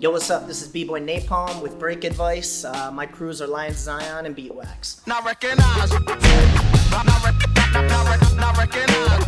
Yo, what's up? This is B-Boy Napalm with Break Advice. Uh, my crews are Lions Zion and Beatwax. Not recognize. Not, not, not, not, recognize.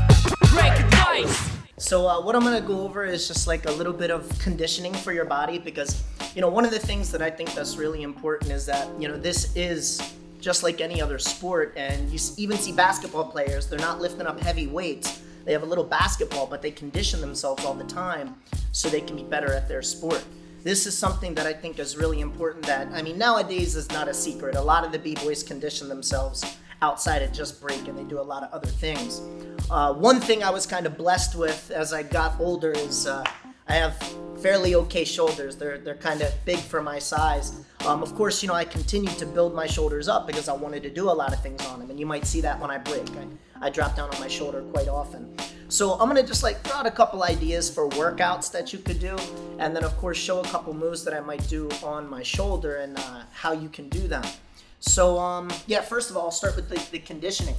Break advice. So uh, what I'm gonna go over is just like a little bit of conditioning for your body because, you know, one of the things that I think that's really important is that, you know, this is just like any other sport and you even see basketball players, they're not lifting up heavy weights. They have a little basketball, but they condition themselves all the time so they can be better at their sport. This is something that I think is really important that, I mean, nowadays is not a secret. A lot of the B-boys condition themselves outside of just break and they do a lot of other things. Uh, one thing I was kind of blessed with as I got older is uh, I have fairly okay shoulders. They're, they're kind of big for my size. Um, of course, you know, I continued to build my shoulders up because I wanted to do a lot of things on them. And you might see that when I break. I, I drop down on my shoulder quite often. So I'm gonna just like throw out a couple ideas for workouts that you could do, and then of course show a couple moves that I might do on my shoulder and uh, how you can do them. So um, yeah, first of all, I'll start with the, the conditioning.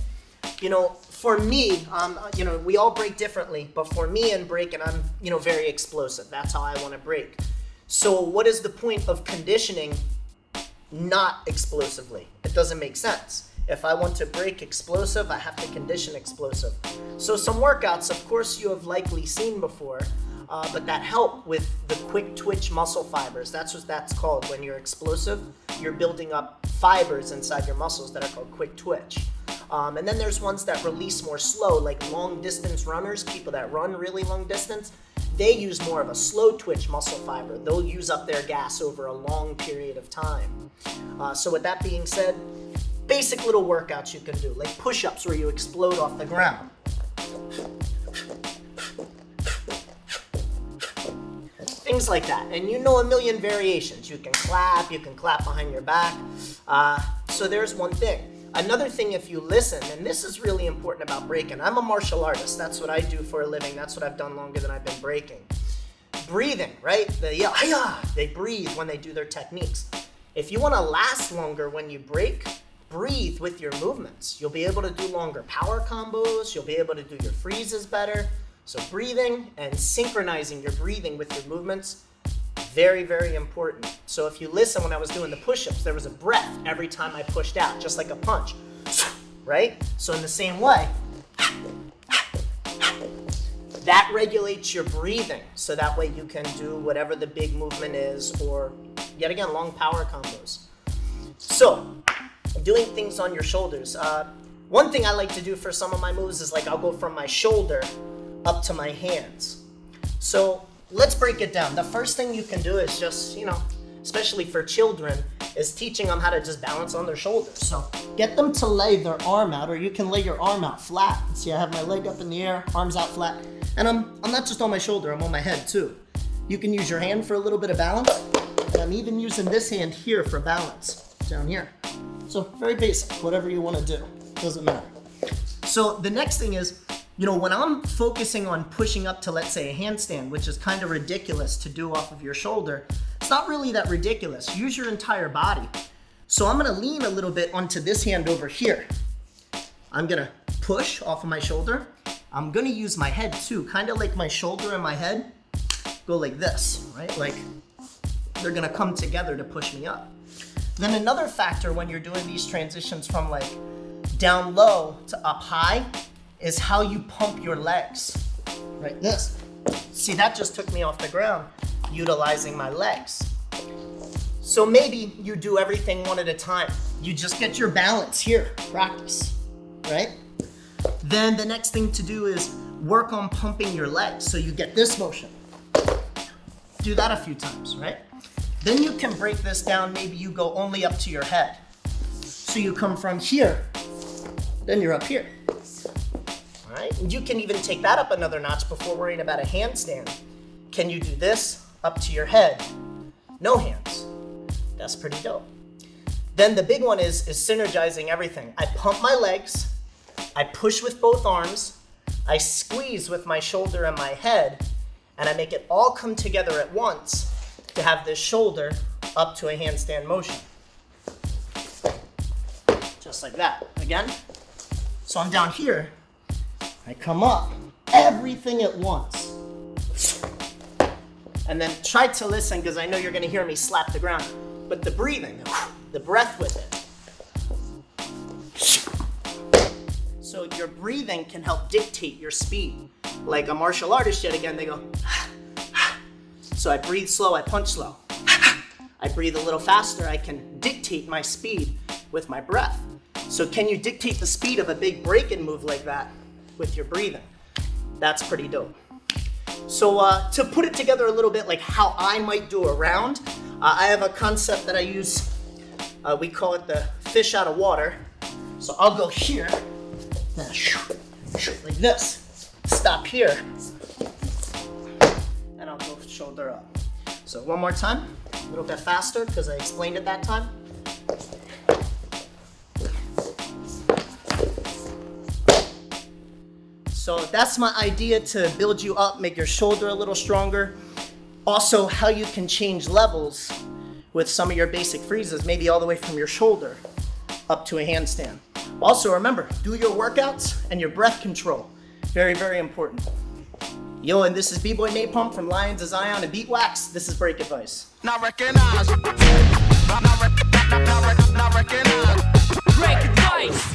You know, for me, um, you know, we all break differently, but for me and breaking, I'm you know very explosive. That's how I want to break. So what is the point of conditioning not explosively? It doesn't make sense. If I want to break explosive, I have to condition explosive. So some workouts, of course, you have likely seen before, uh, but that help with the quick twitch muscle fibers. That's what that's called. When you're explosive, you're building up fibers inside your muscles that are called quick twitch. Um, and then there's ones that release more slow, like long distance runners, people that run really long distance. They use more of a slow twitch muscle fiber. They'll use up their gas over a long period of time. Uh, so with that being said, basic little workouts you can do, like push-ups where you explode off the ground. Things like that. And you know a million variations. You can clap, you can clap behind your back. Uh, so there's one thing. Another thing, if you listen, and this is really important about breaking, I'm a martial artist. That's what I do for a living. That's what I've done longer than I've been breaking. Breathing, right? They "Hiya!" They breathe when they do their techniques. If you want to last longer when you break, breathe with your movements. You'll be able to do longer power combos. You'll be able to do your freezes better. So breathing and synchronizing your breathing with your movements, very, very important. So if you listen when I was doing the push-ups, there was a breath every time I pushed out, just like a punch, right? So in the same way, that regulates your breathing. So that way you can do whatever the big movement is or yet again, long power combos. So doing things on your shoulders. Uh, one thing I like to do for some of my moves is like I'll go from my shoulder up to my hands. So let's break it down. The first thing you can do is just, you know, especially for children, is teaching them how to just balance on their shoulders. So get them to lay their arm out, or you can lay your arm out flat. See, I have my leg up in the air, arms out flat, and I'm, I'm not just on my shoulder, I'm on my head too. You can use your hand for a little bit of balance, and I'm even using this hand here for balance, down here. So very basic, whatever you want to do, doesn't matter. So the next thing is, you know, when I'm focusing on pushing up to, let's say, a handstand, which is kind of ridiculous to do off of your shoulder, it's not really that ridiculous. Use your entire body. So I'm gonna lean a little bit onto this hand over here. I'm gonna push off of my shoulder. I'm gonna use my head too, kind of like my shoulder and my head go like this, right? Like they're gonna come together to push me up. Then another factor when you're doing these transitions from like down low to up high is how you pump your legs. Right, this. See, that just took me off the ground, utilizing my legs. So maybe you do everything one at a time. You just get your balance here, practice, right? Then the next thing to do is work on pumping your legs so you get this motion. Do that a few times, right? Then you can break this down, maybe you go only up to your head. So you come from here, then you're up here. All right, and you can even take that up another notch before worrying about a handstand. Can you do this up to your head? No hands. That's pretty dope. Then the big one is, is synergizing everything. I pump my legs, I push with both arms, I squeeze with my shoulder and my head, and I make it all come together at once to have this shoulder up to a handstand motion. Just like that. Again. So I'm down here. I come up. Everything at once. And then try to listen because I know you're gonna hear me slap the ground. But the breathing, the breath with it. So your breathing can help dictate your speed. Like a martial artist, yet again, they go. So I breathe slow, I punch slow. I breathe a little faster, I can dictate my speed with my breath. So can you dictate the speed of a big break-in move like that with your breathing? That's pretty dope. So uh, to put it together a little bit like how I might do a round, uh, I have a concept that I use. Uh, we call it the fish out of water. So I'll go here, like this. Stop here, and shoulder up. So one more time, a little bit faster because I explained it that time. So that's my idea to build you up, make your shoulder a little stronger. Also, how you can change levels with some of your basic freezes, maybe all the way from your shoulder up to a handstand. Also, remember, do your workouts and your breath control. Very, very important. Yo, and this is B-Boy Napalm from Lions of Zion and Beatwax. This is Break Advice. Not recognize. Not, not, rec- not, not, rec- not recognize. Break advice.